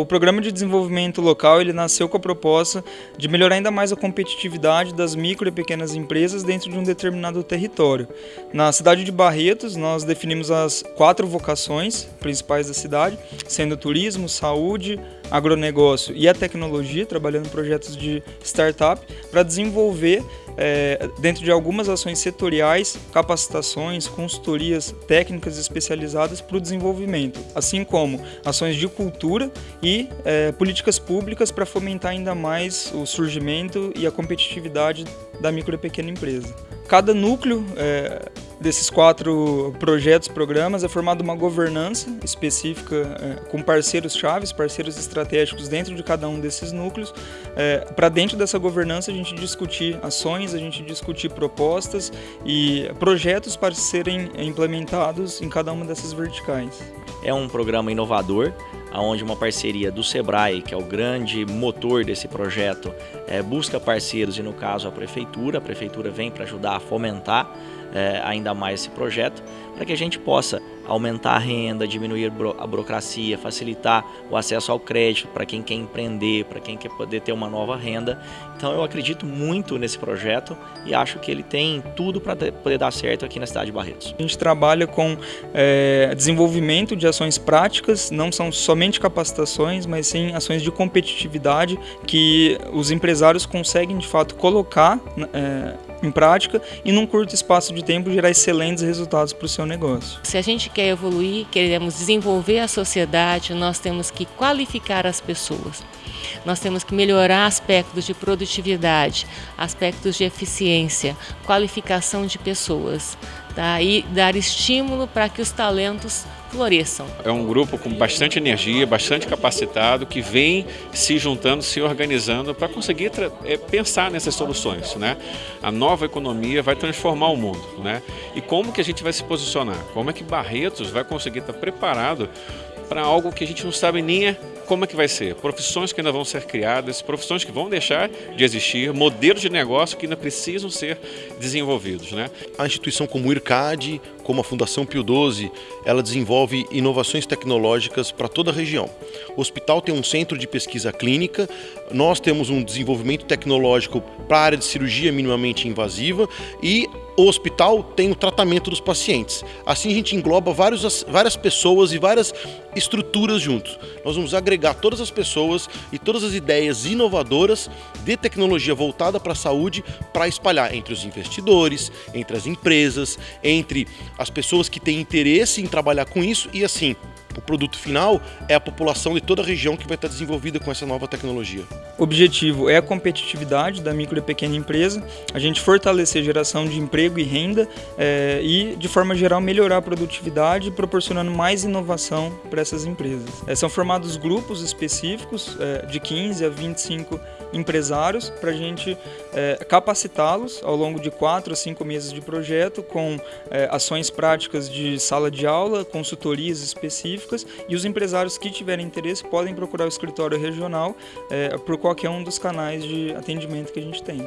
O Programa de Desenvolvimento Local ele nasceu com a proposta de melhorar ainda mais a competitividade das micro e pequenas empresas dentro de um determinado território. Na cidade de Barretos, nós definimos as quatro vocações principais da cidade, sendo turismo, saúde, agronegócio e a tecnologia, trabalhando em projetos de startup, para desenvolver é, dentro de algumas ações setoriais, capacitações, consultorias técnicas especializadas para o desenvolvimento, assim como ações de cultura e é, políticas públicas para fomentar ainda mais o surgimento e a competitividade da micro e pequena empresa. Cada núcleo é, desses quatro projetos, programas, é formada uma governança específica é, com parceiros chaves, parceiros estratégicos dentro de cada um desses núcleos. É, Para dentro dessa governança a gente discutir ações, a gente discutir propostas e projetos para serem implementados em cada uma dessas verticais. É um programa inovador, onde uma parceria do SEBRAE, que é o grande motor desse projeto, é, busca parceiros e no caso a Prefeitura. A Prefeitura vem para ajudar a fomentar é, ainda mais esse projeto, para que a gente possa aumentar a renda, diminuir a burocracia, facilitar o acesso ao crédito para quem quer empreender, para quem quer poder ter uma nova renda. Então eu acredito muito nesse projeto e acho que ele tem tudo para poder dar certo aqui na cidade de Barretos. A gente trabalha com é, desenvolvimento de ações práticas, não são somente capacitações, mas sim ações de competitividade que os empresários conseguem de fato colocar é, em prática e num curto espaço de tempo gerar excelentes resultados para o seu negócio. Se a gente quer evoluir, queremos desenvolver a sociedade, nós temos que qualificar as pessoas. Nós temos que melhorar aspectos de produtividade, aspectos de eficiência, qualificação de pessoas tá? e dar estímulo para que os talentos floresçam. É um grupo com bastante energia, bastante capacitado, que vem se juntando, se organizando para conseguir é, pensar nessas soluções. Né? A nova economia vai transformar o mundo. Né? E como que a gente vai se posicionar? Como é que Barretos vai conseguir estar preparado para algo que a gente não sabe nem como é que vai ser. Profissões que ainda vão ser criadas, profissões que vão deixar de existir, modelos de negócio que ainda precisam ser desenvolvidos. Né? A instituição como o IRCAD, como a Fundação Pio XII, ela desenvolve inovações tecnológicas para toda a região. O hospital tem um centro de pesquisa clínica, nós temos um desenvolvimento tecnológico para a área de cirurgia minimamente invasiva e o hospital tem o tratamento dos pacientes. Assim a gente engloba vários, várias pessoas e várias estruturas juntos. Nós vamos agregar todas as pessoas e todas as ideias inovadoras de tecnologia voltada para a saúde para espalhar entre os investidores, entre as empresas, entre as pessoas que têm interesse em trabalhar com isso e assim o produto final é a população de toda a região que vai estar desenvolvida com essa nova tecnologia. O objetivo é a competitividade da micro e pequena empresa, a gente fortalecer a geração de emprego e renda é, e, de forma geral, melhorar a produtividade, proporcionando mais inovação para essas empresas. É, são formados grupos específicos é, de 15 a 25 empresários para a gente capacitá-los ao longo de 4 a 5 meses de projeto com ações práticas de sala de aula, consultorias específicas específicas e os empresários que tiverem interesse podem procurar o escritório regional é, por qualquer um dos canais de atendimento que a gente tem.